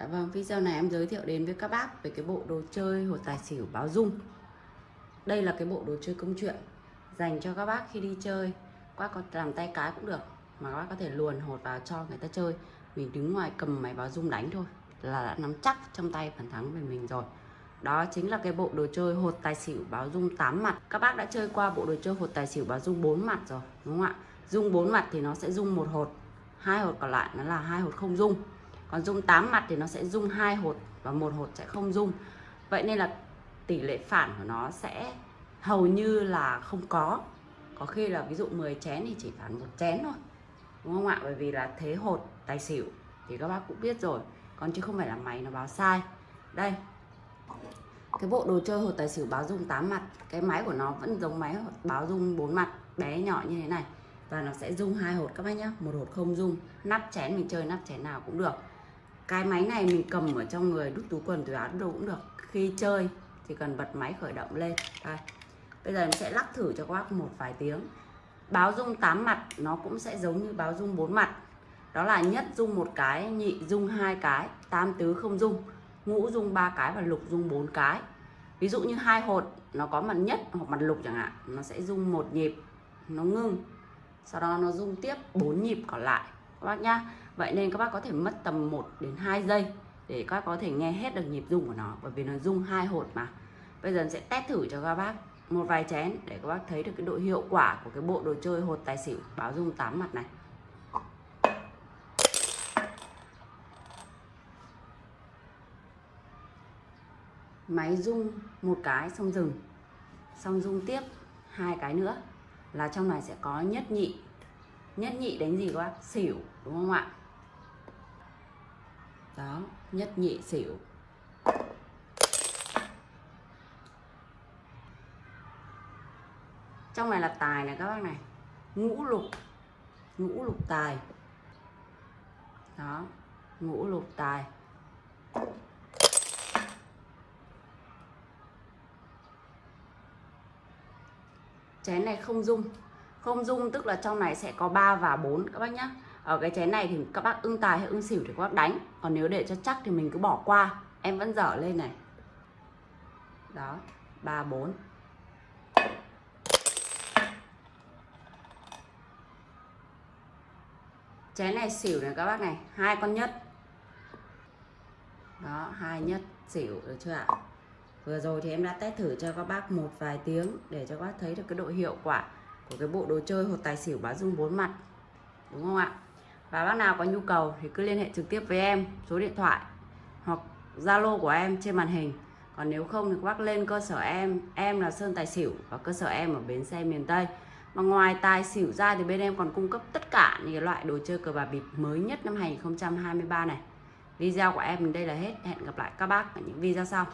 Dạ vâng, video này em giới thiệu đến với các bác về cái bộ đồ chơi hột tài xỉu báo dung. Đây là cái bộ đồ chơi công chuyện dành cho các bác khi đi chơi. Các bác có làm tay cái cũng được, mà các bác có thể luồn hột vào cho người ta chơi. Mình đứng ngoài cầm máy báo dung đánh thôi là đã nắm chắc trong tay phần thắng về mình rồi. Đó chính là cái bộ đồ chơi hột tài xỉu báo dung 8 mặt. Các bác đã chơi qua bộ đồ chơi hột tài xỉu báo dung 4 mặt rồi, đúng không ạ? Dung 4 mặt thì nó sẽ dung một hột, hai hột còn lại nó là hai hột không dung còn dung 8 mặt thì nó sẽ dung hai hột và một hột sẽ không dung vậy nên là tỷ lệ phản của nó sẽ hầu như là không có. Có khi là ví dụ 10 chén thì chỉ phản một chén thôi, đúng không ạ? Bởi vì là thế hột tài xỉu thì các bác cũng biết rồi, còn chứ không phải là máy nó báo sai. Đây, cái bộ đồ chơi hột tài xỉu báo dung 8 mặt, cái máy của nó vẫn giống máy báo dung 4 mặt, bé nhỏ như thế này. Và nó sẽ dung hai hột các bác nhá, một hột không dung nắp chén mình chơi nắp chén nào cũng được cái máy này mình cầm ở trong người, đút túi quần, túi áo đâu cũng được. Khi chơi thì cần bật máy khởi động lên. Đây. Bây giờ mình sẽ lắc thử cho các bác một vài tiếng. Báo dung 8 mặt, nó cũng sẽ giống như báo dung 4 mặt. Đó là nhất dung một cái, nhị dung hai cái, tam tứ không dung, ngũ dung ba cái và lục dung bốn cái. Ví dụ như hai hột, nó có mặt nhất hoặc mặt lục chẳng hạn, nó sẽ dung một nhịp, nó ngưng. Sau đó nó dung tiếp bốn nhịp còn lại các bác nhá. Vậy nên các bác có thể mất tầm 1 đến 2 giây để các bác có thể nghe hết được nhịp rung của nó, bởi vì nó rung hai hột mà. Bây giờ sẽ test thử cho các bác một vài chén để các bác thấy được cái độ hiệu quả của cái bộ đồ chơi hột tài xỉu báo rung 8 mặt này. Máy rung một cái xong dừng. Xong rung tiếp hai cái nữa là trong này sẽ có nhất nhị nhất nhị đánh gì các bác? Xỉu, đúng không ạ? Đó, nhất nhị xỉu. Trong này là tài này các bác này. Ngũ lục ngũ lục tài. Đó, ngũ lục tài. Chén này không dung không dung, tức là trong này sẽ có 3 và 4 các bác nhá. Ở cái chén này thì các bác ưng tài hay ưng xỉu thì các bác đánh. Còn nếu để cho chắc thì mình cứ bỏ qua. Em vẫn dở lên này. Đó 3 4 chén này xỉu này các bác này, hai con nhất. Đó, hai nhất xỉu, được chưa ạ? Vừa rồi thì em đã test thử cho các bác một vài tiếng để cho các bác thấy được cái độ hiệu quả của cái bộ đồ chơi hột tài xỉu bá dung bốn mặt. Đúng không ạ? Và bác nào có nhu cầu thì cứ liên hệ trực tiếp với em, số điện thoại hoặc zalo của em trên màn hình. Còn nếu không thì các bác lên cơ sở em em là sơn tài xỉu và cơ sở em ở bến xe miền tây. Mà ngoài tài xỉu ra thì bên em còn cung cấp tất cả những loại đồ chơi cờ bạc bịp mới nhất năm 2023 này. Video của em đến đây là hết. Hẹn gặp lại các bác ở những video sau.